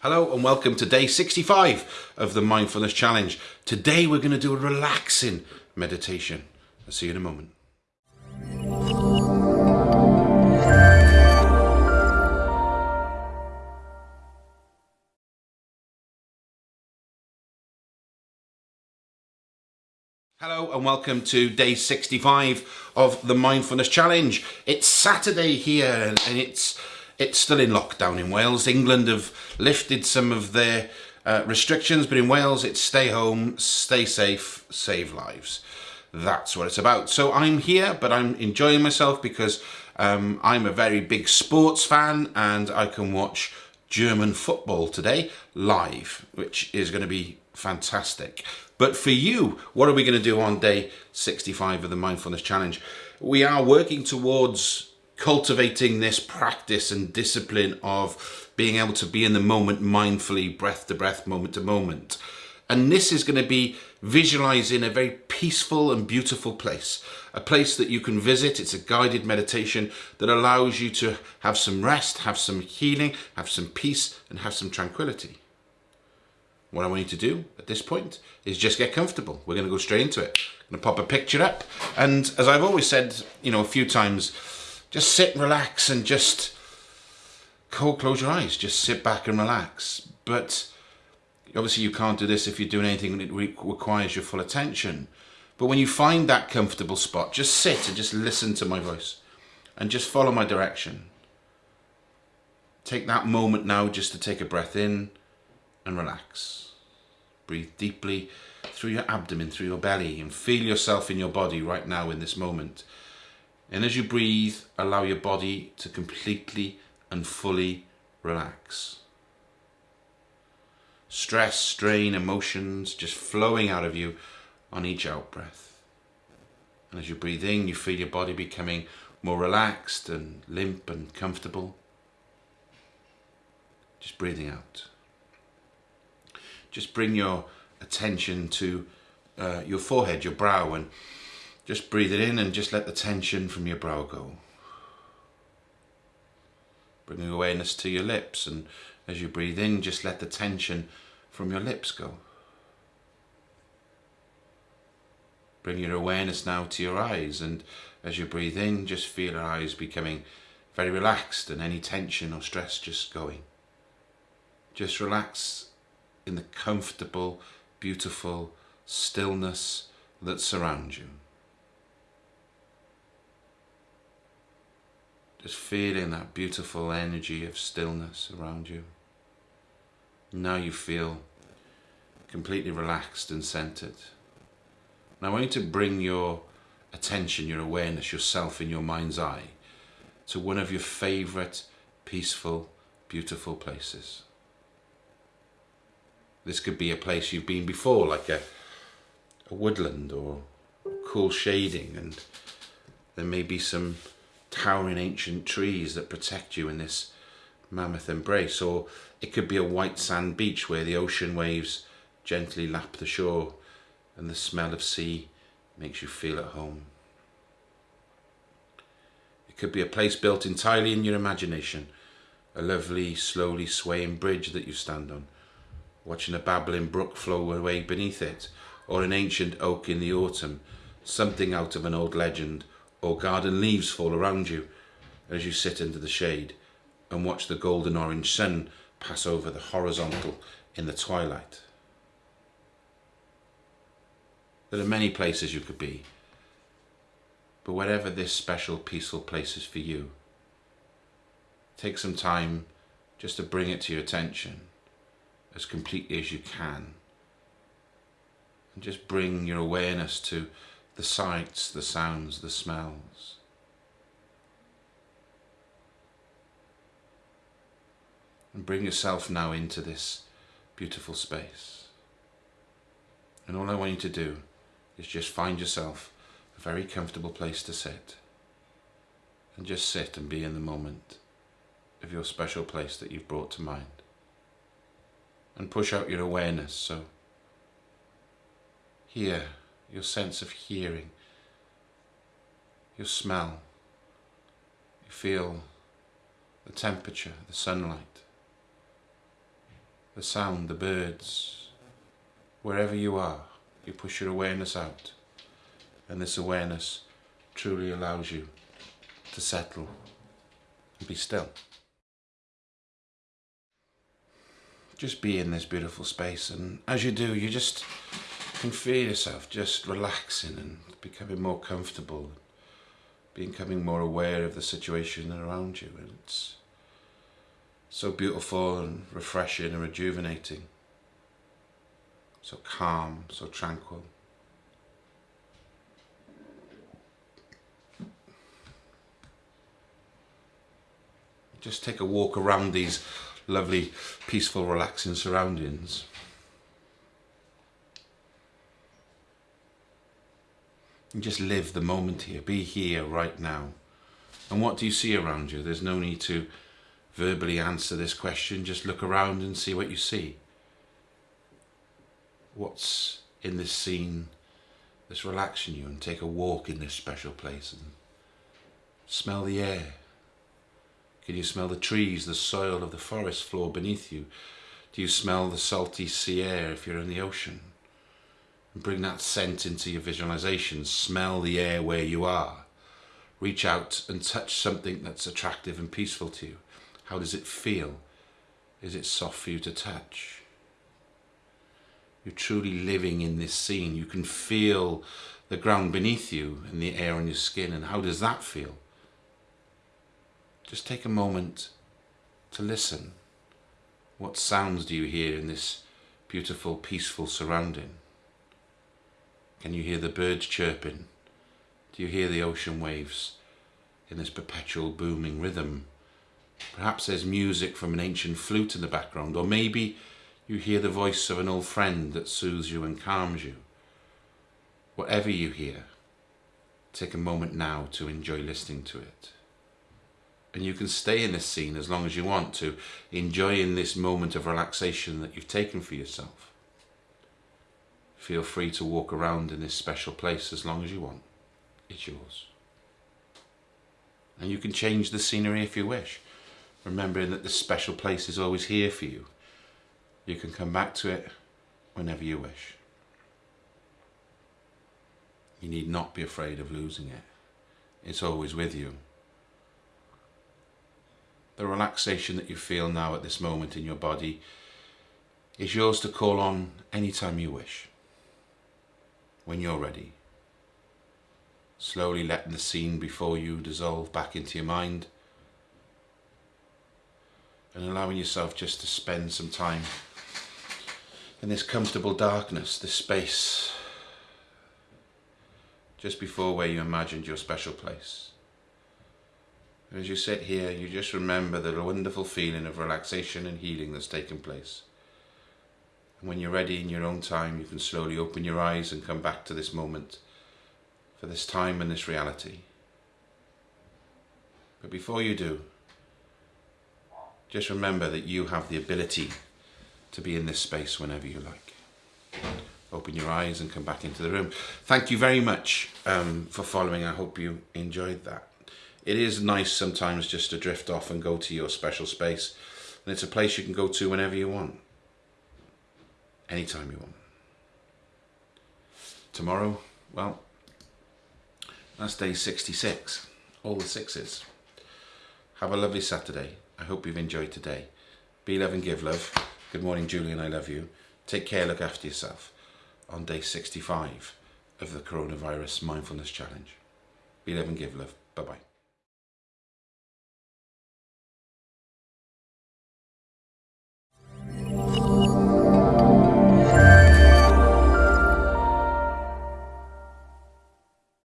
Hello and welcome to day 65 of the Mindfulness Challenge. Today we're going to do a relaxing meditation. I'll see you in a moment. Hello and welcome to day 65 of the Mindfulness Challenge. It's Saturday here and it's it's still in lockdown in Wales. England have lifted some of their uh, restrictions, but in Wales it's stay home, stay safe, save lives. That's what it's about. So I'm here, but I'm enjoying myself because um, I'm a very big sports fan and I can watch German football today live, which is going to be fantastic. But for you, what are we going to do on day 65 of the Mindfulness Challenge? We are working towards cultivating this practice and discipline of being able to be in the moment mindfully, breath to breath, moment to moment. And this is going to be visualizing a very peaceful and beautiful place, a place that you can visit. It's a guided meditation that allows you to have some rest, have some healing, have some peace, and have some tranquility. What I want you to do at this point is just get comfortable. We're going to go straight into it. I'm going to pop a picture up. And as I've always said, you know, a few times, just sit and relax and just close your eyes. Just sit back and relax. But obviously you can't do this if you're doing anything that requires your full attention. But when you find that comfortable spot, just sit and just listen to my voice and just follow my direction. Take that moment now just to take a breath in and relax. Breathe deeply through your abdomen, through your belly and feel yourself in your body right now in this moment. And as you breathe, allow your body to completely and fully relax. Stress, strain, emotions just flowing out of you on each out breath. And as you breathe in, you feel your body becoming more relaxed and limp and comfortable. Just breathing out. Just bring your attention to uh, your forehead, your brow, and just breathe it in and just let the tension from your brow go. Bringing awareness to your lips and as you breathe in, just let the tension from your lips go. Bring your awareness now to your eyes and as you breathe in, just feel your eyes becoming very relaxed and any tension or stress just going. Just relax in the comfortable, beautiful stillness that surrounds you. Just feeling that beautiful energy of stillness around you. Now you feel completely relaxed and centered. Now I want you to bring your attention, your awareness, yourself in your mind's eye to one of your favorite peaceful, beautiful places. This could be a place you've been before, like a, a woodland or cool shading, and there may be some towering ancient trees that protect you in this mammoth embrace or it could be a white sand beach where the ocean waves gently lap the shore and the smell of sea makes you feel at home. It could be a place built entirely in your imagination, a lovely, slowly swaying bridge that you stand on, watching a babbling brook flow away beneath it, or an ancient oak in the autumn, something out of an old legend or garden leaves fall around you as you sit under the shade and watch the golden orange sun pass over the horizontal in the twilight. There are many places you could be, but wherever this special peaceful place is for you, take some time just to bring it to your attention as completely as you can and just bring your awareness to the sights, the sounds, the smells. And bring yourself now into this beautiful space. And all I want you to do is just find yourself a very comfortable place to sit. And just sit and be in the moment of your special place that you've brought to mind. And push out your awareness so here your sense of hearing, your smell, you feel the temperature, the sunlight. the sound, the birds, wherever you are, you push your awareness out. And this awareness truly allows you to settle and be still. Just be in this beautiful space and as you do you just can feel yourself just relaxing and becoming more comfortable becoming more aware of the situation around you and it's so beautiful and refreshing and rejuvenating. So calm so tranquil. Just take a walk around these lovely peaceful relaxing surroundings and just live the moment here. Be here right now. And what do you see around you? There's no need to verbally answer this question. Just look around and see what you see. What's in this scene that's relaxing you and take a walk in this special place and smell the air. Can you smell the trees, the soil of the forest floor beneath you? Do you smell the salty sea air if you're in the ocean? Bring that scent into your visualization. Smell the air where you are. Reach out and touch something that's attractive and peaceful to you. How does it feel? Is it soft for you to touch? You're truly living in this scene. You can feel the ground beneath you and the air on your skin. And how does that feel? Just take a moment to listen. What sounds do you hear in this beautiful, peaceful surrounding? Can you hear the birds chirping? Do you hear the ocean waves in this perpetual booming rhythm? Perhaps there's music from an ancient flute in the background, or maybe you hear the voice of an old friend that soothes you and calms you. Whatever you hear, take a moment now to enjoy listening to it. And you can stay in this scene as long as you want to, enjoying this moment of relaxation that you've taken for yourself. Feel free to walk around in this special place as long as you want. It's yours. And you can change the scenery if you wish, remembering that this special place is always here for you. You can come back to it whenever you wish. You need not be afraid of losing it. It's always with you. The relaxation that you feel now at this moment in your body is yours to call on anytime you wish when you're ready. Slowly letting the scene before you dissolve back into your mind and allowing yourself just to spend some time in this comfortable darkness, this space just before where you imagined your special place. And as you sit here, you just remember the wonderful feeling of relaxation and healing that's taken place. And when you're ready in your own time, you can slowly open your eyes and come back to this moment, for this time and this reality. But before you do, just remember that you have the ability to be in this space whenever you like. Open your eyes and come back into the room. Thank you very much um, for following. I hope you enjoyed that. It is nice sometimes just to drift off and go to your special space. And it's a place you can go to whenever you want anytime you want. Tomorrow, well, that's day 66, all the sixes. Have a lovely Saturday. I hope you've enjoyed today. Be love and give love. Good morning, Julian. I love you. Take care, look after yourself on day 65 of the Coronavirus Mindfulness Challenge. Be love and give love. Bye-bye.